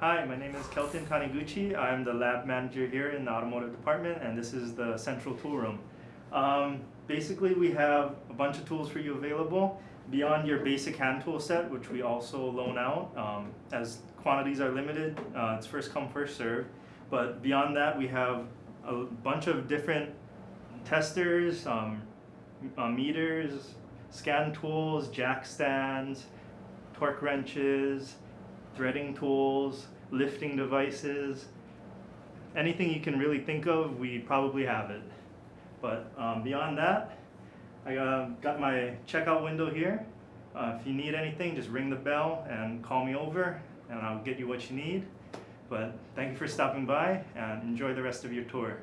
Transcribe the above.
Hi, my name is Kelton Taniguchi. I'm the lab manager here in the automotive department, and this is the central tool room. Um, basically, we have a bunch of tools for you available beyond your basic hand tool set, which we also loan out. Um, as quantities are limited, uh, it's first come, first serve. But beyond that, we have a bunch of different testers, um, uh, meters, scan tools, jack stands, torque wrenches, threading tools, lifting devices, anything you can really think of, we probably have it. But um, beyond that, I uh, got my checkout window here. Uh, if you need anything, just ring the bell and call me over and I'll get you what you need. But thank you for stopping by and enjoy the rest of your tour.